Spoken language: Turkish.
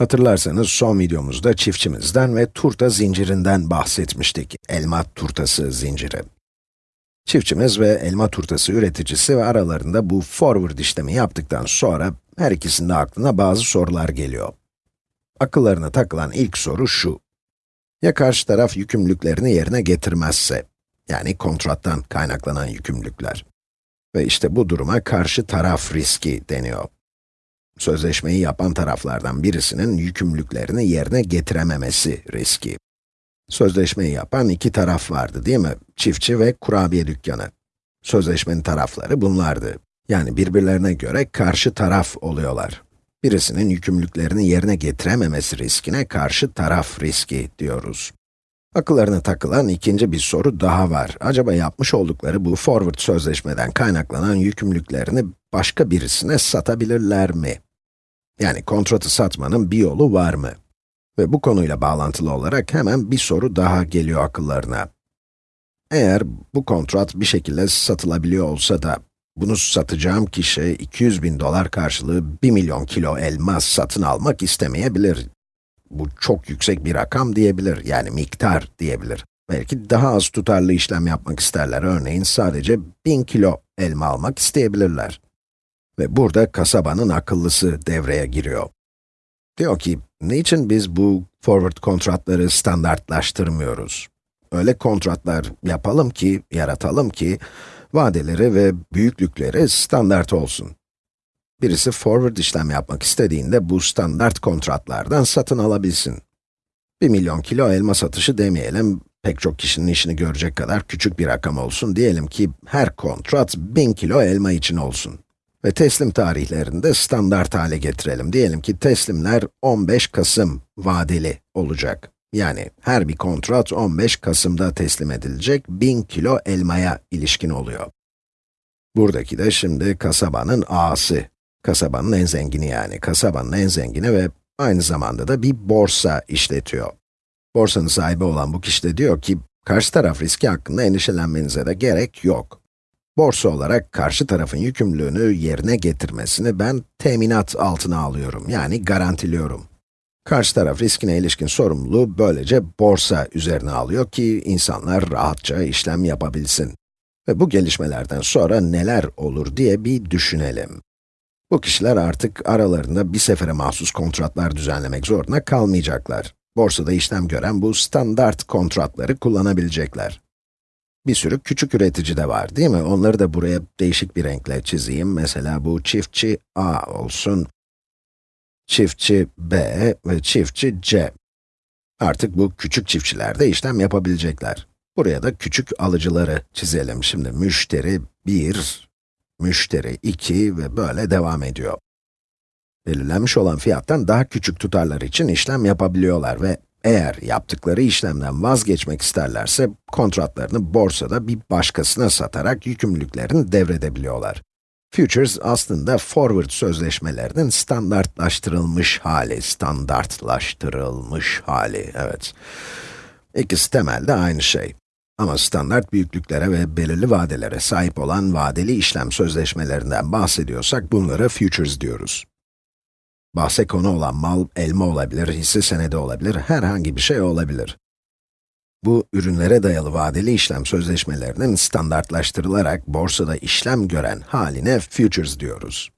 Hatırlarsanız son videomuzda çiftçimizden ve turta zincirinden bahsetmiştik. Elma turtası zinciri. Çiftçimiz ve elma turtası üreticisi ve aralarında bu forward işlemi yaptıktan sonra her ikisinin aklına bazı sorular geliyor. Akıllarına takılan ilk soru şu. Ya karşı taraf yükümlülüklerini yerine getirmezse, yani kontrattan kaynaklanan yükümlülükler. Ve işte bu duruma karşı taraf riski deniyor sözleşmeyi yapan taraflardan birisinin yükümlülüklerini yerine getirememesi riski. Sözleşmeyi yapan iki taraf vardı değil mi? Çiftçi ve kurabiye dükkanı. Sözleşmenin tarafları bunlardı. Yani birbirlerine göre karşı taraf oluyorlar. Birisinin yükümlülüklerini yerine getirememesi riskine karşı taraf riski diyoruz. Akıllarına takılan ikinci bir soru daha var. Acaba yapmış oldukları bu forward sözleşmeden kaynaklanan yükümlülüklerini başka birisine satabilirler mi? Yani kontratı satmanın bir yolu var mı? Ve bu konuyla bağlantılı olarak hemen bir soru daha geliyor akıllarına. Eğer bu kontrat bir şekilde satılabiliyor olsa da, bunu satacağım kişi 200 bin dolar karşılığı 1 milyon kilo elmas satın almak istemeyebilir. Bu çok yüksek bir rakam diyebilir, yani miktar diyebilir. Belki daha az tutarlı işlem yapmak isterler, örneğin sadece 1000 kilo elma almak isteyebilirler. Ve burada kasabanın akıllısı devreye giriyor. Diyor ki, niçin biz bu forward kontratları standartlaştırmıyoruz? Öyle kontratlar yapalım ki, yaratalım ki, vadeleri ve büyüklükleri standart olsun. Birisi forward işlem yapmak istediğinde bu standart kontratlardan satın alabilsin. 1 milyon kilo elma satışı demeyelim, pek çok kişinin işini görecek kadar küçük bir rakam olsun. Diyelim ki her kontrat 1000 kilo elma için olsun. Ve teslim tarihlerini de standart hale getirelim. Diyelim ki teslimler 15 Kasım vadeli olacak. Yani her bir kontrat 15 Kasım'da teslim edilecek 1000 kilo elmaya ilişkin oluyor. Buradaki de şimdi kasabanın A'sı. Kasabanın en zengini yani. Kasabanın en zengini ve aynı zamanda da bir borsa işletiyor. Borsanın sahibi olan bu kişi de diyor ki, karşı taraf riski hakkında endişelenmenize de gerek yok. Borsa olarak karşı tarafın yükümlülüğünü yerine getirmesini ben teminat altına alıyorum, yani garantiliyorum. Karşı taraf riskine ilişkin sorumluluğu böylece borsa üzerine alıyor ki insanlar rahatça işlem yapabilsin. Ve bu gelişmelerden sonra neler olur diye bir düşünelim. Bu kişiler artık aralarında bir sefere mahsus kontratlar düzenlemek zorunda kalmayacaklar. Borsada işlem gören bu standart kontratları kullanabilecekler. Bir sürü küçük üretici de var değil mi? Onları da buraya değişik bir renkle çizeyim. Mesela bu çiftçi A olsun, çiftçi B ve çiftçi C. Artık bu küçük çiftçiler de işlem yapabilecekler. Buraya da küçük alıcıları çizelim. Şimdi müşteri 1, müşteri 2 ve böyle devam ediyor. Belirlenmiş olan fiyattan daha küçük tutarlar için işlem yapabiliyorlar ve eğer yaptıkları işlemden vazgeçmek isterlerse, kontratlarını borsada bir başkasına satarak yükümlülüklerini devredebiliyorlar. Futures aslında forward sözleşmelerinin standartlaştırılmış hali, standartlaştırılmış hali, evet. İkisi temelde aynı şey. Ama standart büyüklüklere ve belirli vadelere sahip olan vadeli işlem sözleşmelerinden bahsediyorsak bunlara futures diyoruz. Bahse konu olan mal, elma olabilir, hisse senedi olabilir, herhangi bir şey olabilir. Bu, ürünlere dayalı vadeli işlem sözleşmelerinin standartlaştırılarak borsada işlem gören haline futures diyoruz.